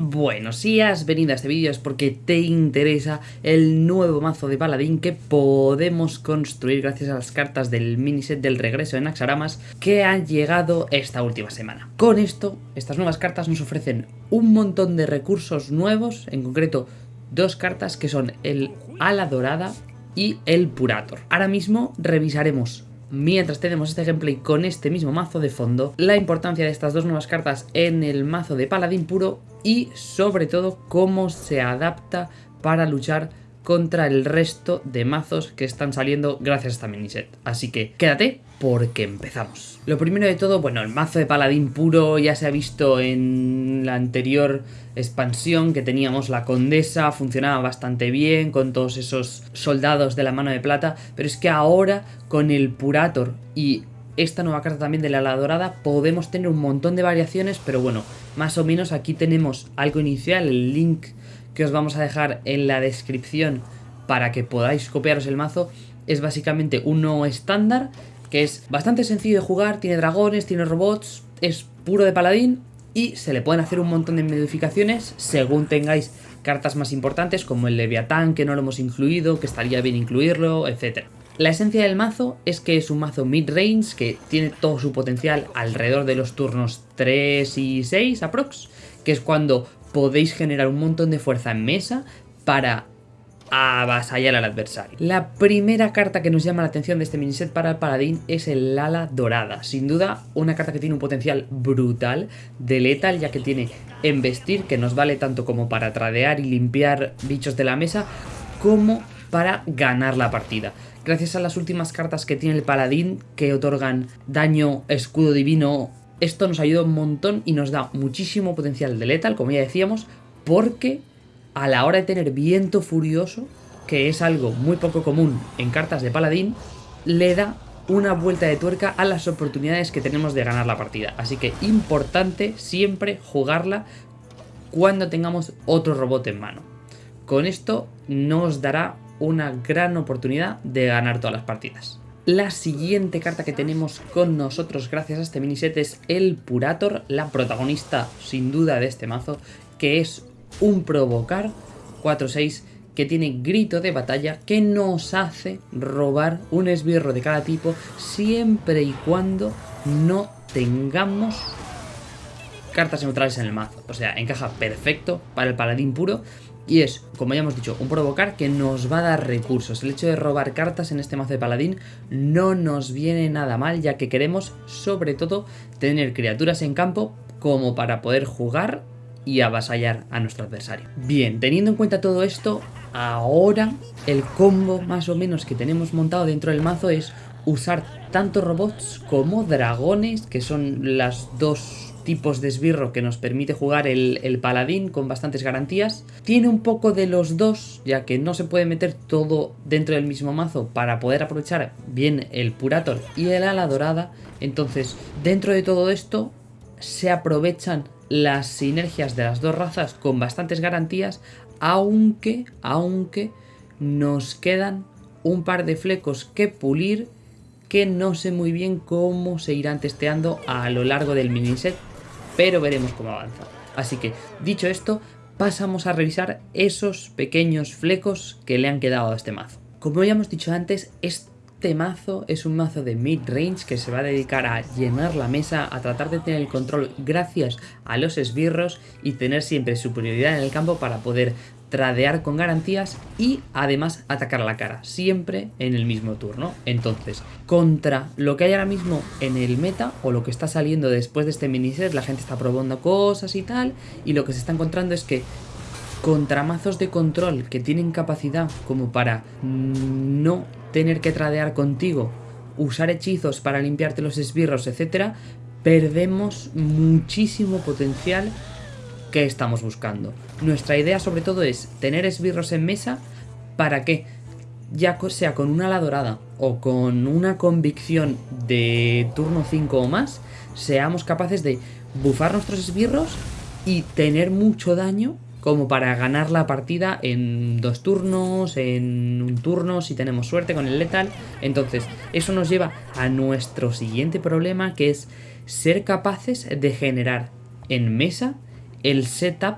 Bueno, si has venido a este vídeo es porque te interesa el nuevo mazo de paladín que podemos construir gracias a las cartas del miniset del regreso en Axaramas que han llegado esta última semana. Con esto, estas nuevas cartas nos ofrecen un montón de recursos nuevos, en concreto dos cartas que son el Ala Dorada y el Purator. Ahora mismo revisaremos mientras tenemos este gameplay con este mismo mazo de fondo, la importancia de estas dos nuevas cartas en el mazo de paladín puro y sobre todo cómo se adapta para luchar contra el resto de mazos que están saliendo gracias a esta miniset. Así que quédate porque empezamos. Lo primero de todo, bueno, el mazo de paladín puro ya se ha visto en la anterior expansión que teníamos la condesa, funcionaba bastante bien con todos esos soldados de la mano de plata, pero es que ahora con el Purator y esta nueva carta también de la ala dorada podemos tener un montón de variaciones, pero bueno, más o menos aquí tenemos algo inicial, el link que os vamos a dejar en la descripción para que podáis copiaros el mazo, es básicamente uno estándar, que es bastante sencillo de jugar, tiene dragones, tiene robots, es puro de paladín y se le pueden hacer un montón de modificaciones según tengáis cartas más importantes como el Leviatán que no lo hemos incluido, que estaría bien incluirlo, etc. La esencia del mazo es que es un mazo mid-range que tiene todo su potencial alrededor de los turnos 3 y 6 aprox, que es cuando podéis generar un montón de fuerza en mesa para avasallar al adversario. La primera carta que nos llama la atención de este miniset para el paladín es el ala dorada. Sin duda, una carta que tiene un potencial brutal de letal, ya que tiene embestir, que nos vale tanto como para tradear y limpiar bichos de la mesa, como para ganar la partida. Gracias a las últimas cartas que tiene el paladín, que otorgan daño, escudo divino, esto nos ayuda un montón y nos da muchísimo potencial de letal, como ya decíamos, porque a la hora de tener viento furioso, que es algo muy poco común en cartas de paladín, le da una vuelta de tuerca a las oportunidades que tenemos de ganar la partida. Así que importante siempre jugarla cuando tengamos otro robot en mano. Con esto nos dará una gran oportunidad de ganar todas las partidas. La siguiente carta que tenemos con nosotros gracias a este miniset es el Purator, la protagonista sin duda de este mazo, que es un provocar 4-6 que tiene grito de batalla que nos hace robar un esbirro de cada tipo siempre y cuando no tengamos cartas neutrales en el mazo. O sea, encaja perfecto para el paladín puro y es, como ya hemos dicho, un provocar que nos va a dar recursos. El hecho de robar cartas en este mazo de paladín no nos viene nada mal ya que queremos sobre todo tener criaturas en campo como para poder jugar y avasallar a nuestro adversario. Bien, teniendo en cuenta todo esto, ahora el combo más o menos que tenemos montado dentro del mazo es usar tanto robots como dragones, que son las dos tipos de esbirro que nos permite jugar el, el, paladín con bastantes garantías. Tiene un poco de los dos, ya que no se puede meter todo dentro del mismo mazo para poder aprovechar bien el Purator y el ala dorada. Entonces, dentro de todo esto, se aprovechan las sinergias de las dos razas con bastantes garantías, aunque, aunque nos quedan un par de flecos que pulir que no sé muy bien cómo se irán testeando a lo largo del miniset, pero veremos cómo avanza. Así que, dicho esto, pasamos a revisar esos pequeños flecos que le han quedado a este mazo. Como ya hemos dicho antes, este mazo es un mazo de mid-range que se va a dedicar a llenar la mesa, a tratar de tener el control gracias a los esbirros y tener siempre superioridad en el campo para poder tradear con garantías y además atacar a la cara, siempre en el mismo turno. Entonces, contra lo que hay ahora mismo en el meta o lo que está saliendo después de este miniset, la gente está probando cosas y tal, y lo que se está encontrando es que contra mazos de control que tienen capacidad como para no tener que tradear contigo, usar hechizos para limpiarte los esbirros, etc., perdemos muchísimo potencial que estamos buscando. Nuestra idea sobre todo es tener esbirros en mesa para que ya sea con una ala dorada o con una convicción de turno 5 o más, seamos capaces de bufar nuestros esbirros y tener mucho daño como para ganar la partida en dos turnos, en un turno, si tenemos suerte con el letal. Entonces, eso nos lleva a nuestro siguiente problema, que es ser capaces de generar en mesa el setup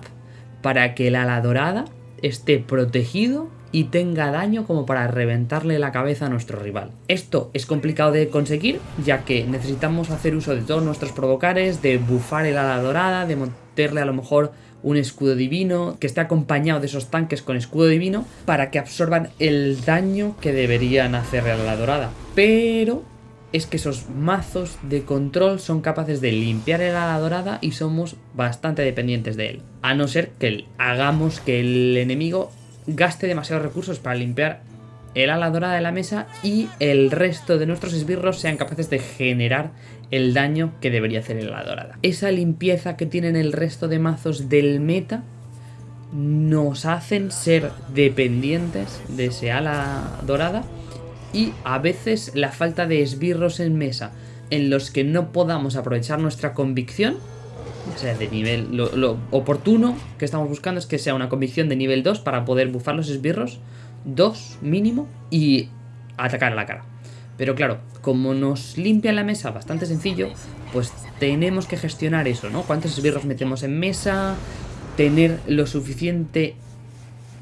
para que el ala dorada esté protegido y tenga daño como para reventarle la cabeza a nuestro rival. Esto es complicado de conseguir ya que necesitamos hacer uso de todos nuestros provocares, de bufar el ala dorada, de meterle a lo mejor un escudo divino que esté acompañado de esos tanques con escudo divino para que absorban el daño que deberían hacerle a la dorada. Pero es que esos mazos de control son capaces de limpiar el ala dorada y somos bastante dependientes de él. A no ser que hagamos que el enemigo gaste demasiados recursos para limpiar el ala dorada de la mesa y el resto de nuestros esbirros sean capaces de generar el daño que debería hacer el ala dorada. Esa limpieza que tienen el resto de mazos del meta nos hacen ser dependientes de ese ala dorada y a veces la falta de esbirros en mesa en los que no podamos aprovechar nuestra convicción, ya sea de nivel, lo, oportuno que estamos buscando es que sea una convicción de nivel 2 para poder bufar los esbirros, 2 mínimo, y atacar a la cara. Pero claro, como nos limpia la mesa bastante sencillo, pues tenemos que gestionar eso, ¿no? ¿Cuántos esbirros metemos en mesa? Tener lo suficiente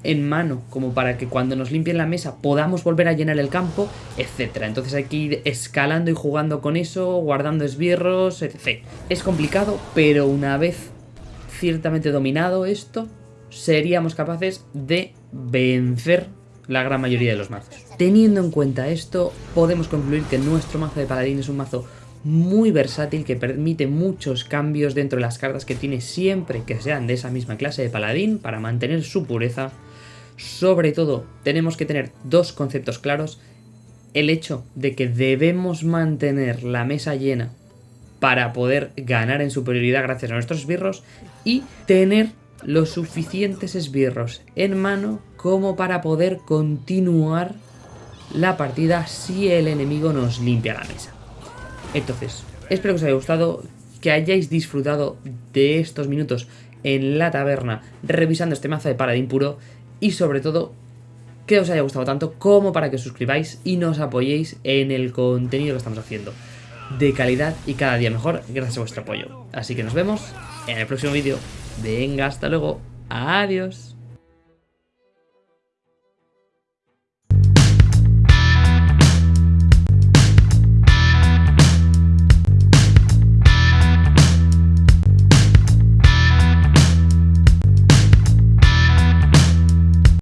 en mano como para que cuando nos limpien la mesa podamos volver a llenar el campo, etcétera. Entonces hay que ir escalando y jugando con eso, guardando esbirros, etc. Es complicado, pero una vez ciertamente dominado esto, seríamos capaces de vencer la gran mayoría de los mazos. Teniendo en cuenta esto, podemos concluir que nuestro mazo de paladín es un mazo muy versátil que permite muchos cambios dentro de las cartas que tiene siempre que sean de esa misma clase de paladín para mantener su pureza sobre todo, tenemos que tener dos conceptos claros. El hecho de que debemos mantener la mesa llena para poder ganar en superioridad gracias a nuestros esbirros y tener los suficientes esbirros en mano como para poder continuar la partida si el enemigo nos limpia la mesa. Entonces, espero que os haya gustado, que hayáis disfrutado de estos minutos en la taberna revisando este mazo de paladín puro y sobre todo que os haya gustado tanto como para que os suscribáis y nos apoyéis en el contenido que estamos haciendo. De calidad y cada día mejor gracias a vuestro apoyo. Así que nos vemos en el próximo vídeo. Venga, hasta luego. Adiós.